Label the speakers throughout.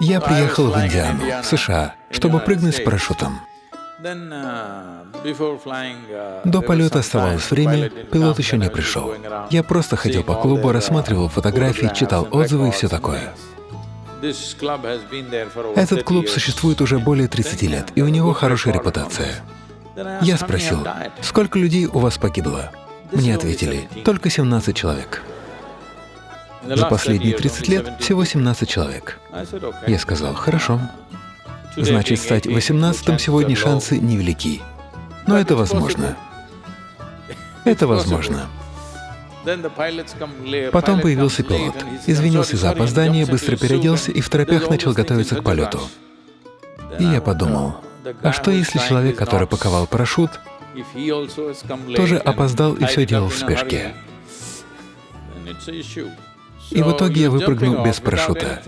Speaker 1: Я приехал в Индиану, в США, чтобы прыгнуть с парашютом. До полета оставалось время, пилот еще не пришел. Я просто ходил по клубу, рассматривал фотографии, читал отзывы и все такое. Этот клуб существует уже более 30 лет, и у него хорошая репутация. Я спросил, сколько людей у вас погибло? Мне ответили, только 17 человек. За последние 30 лет всего 17 человек. Я сказал, хорошо. Значит, стать 18-м сегодня шансы невелики. Но это возможно. Это возможно. Потом появился пилот, извинился за опоздание, быстро переоделся и в торопях начал готовиться к полету. И я подумал, а что если человек, который паковал парашют, тоже опоздал и все делал в спешке? И в итоге я выпрыгнул без парашюта.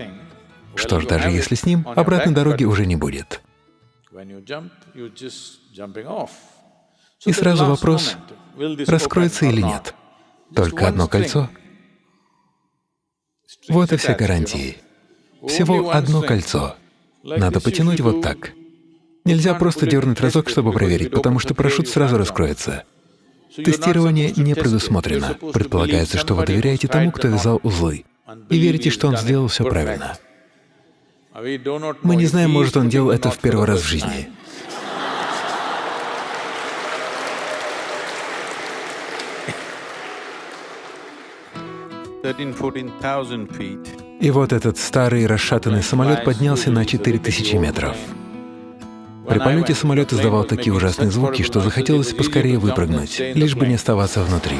Speaker 1: Что ж, даже если с ним, обратной дороги уже не будет. И сразу вопрос, раскроется или нет. Только одно кольцо. Вот и все гарантии. Всего одно кольцо. Надо потянуть вот так. Нельзя просто дернуть разок, чтобы проверить, потому что парашют сразу раскроется. Тестирование не предусмотрено. Предполагается, что вы доверяете тому, кто вязал узлы, и верите, что он сделал все правильно. Мы не знаем, может, он делал это в первый раз в жизни. И вот этот старый расшатанный самолет поднялся на 4000 метров. При полете самолет издавал такие ужасные звуки, что захотелось поскорее выпрыгнуть, лишь бы не оставаться внутри.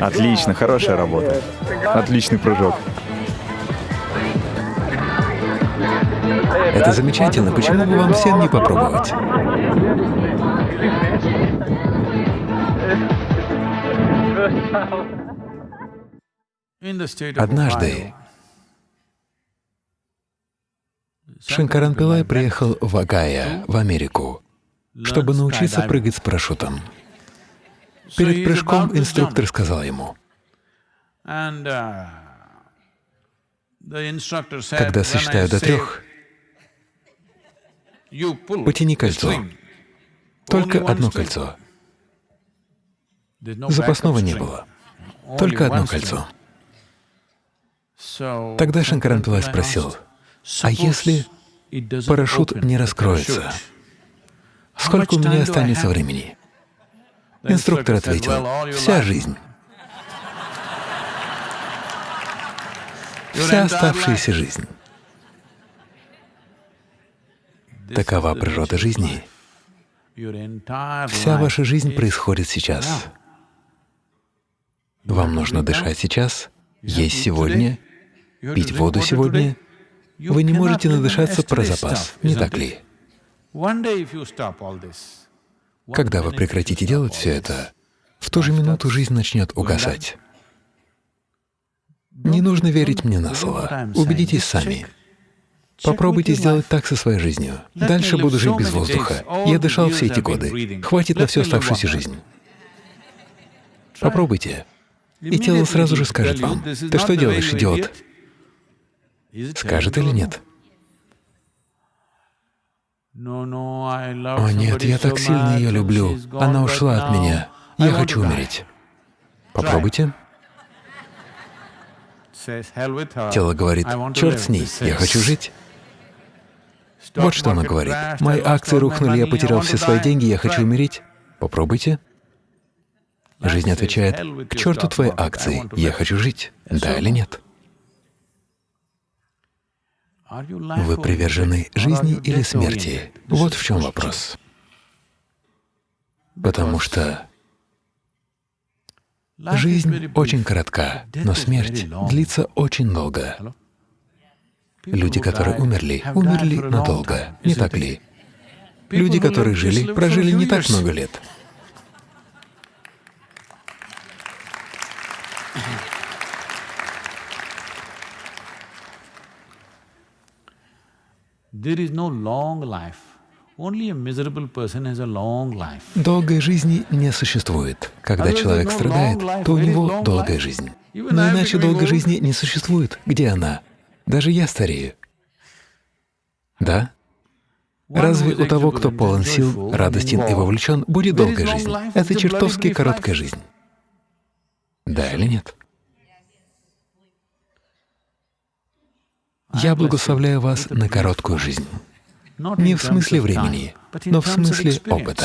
Speaker 2: Отлично, хорошая работа. Отличный прыжок.
Speaker 1: Это замечательно. Почему бы вам всем не попробовать? Однажды Шанкаран Пилай приехал в Агая, в Америку, чтобы научиться прыгать с парашютом. Перед прыжком инструктор сказал ему, uh, когда сосчитаю до трех, потяни кольцо, только одно кольцо. Запасного не было, только одно кольцо. Тогда Шанкаран Пилай спросил, а если парашют не раскроется, сколько у меня останется времени? Инструктор ответил, «Вся жизнь». Вся оставшаяся жизнь. Такова природа жизни. Вся ваша жизнь происходит сейчас. Вам нужно дышать сейчас, есть сегодня, пить воду сегодня. Вы не можете надышаться про запас, не так ли? Когда вы прекратите делать все это, в ту же минуту жизнь начнет угасать. Не нужно верить мне на слово. Убедитесь сами. Попробуйте сделать так со своей жизнью. Дальше буду жить без воздуха. Я дышал все эти годы. Хватит на всю оставшуюся жизнь. Попробуйте. И тело сразу же скажет вам, «Ты что делаешь, идиот?» Скажет или нет? О нет, я так сильно ее люблю. Она ушла от меня. Я хочу умереть. Попробуйте. Тело говорит, черт с ней, я хочу жить. Вот что оно говорит. Мои акции рухнули, я потерял все свои деньги, я хочу умереть. Попробуйте. Жизнь отвечает, к черту твои акции, я хочу жить. Да или нет? Вы привержены жизни или смерти? Вот в чем вопрос. Потому что жизнь очень коротка, но смерть длится очень долго. Люди, которые умерли, умерли надолго, не так ли? Люди, которые жили, прожили не так много лет.
Speaker 3: There is no long life. Only a miserable person has a long life.
Speaker 1: Долгой жизни не существует. Когда человек страдает, то у него долгая жизнь. Но иначе долгой жизни не существует. Где она? Даже я старею. Да? Разве у того, кто полон сил, радостен и вовлечен, будет долгая жизнь? Это чертовски короткая жизнь. Да или нет? Я благословляю вас на короткую жизнь. Не в смысле времени, но в смысле опыта.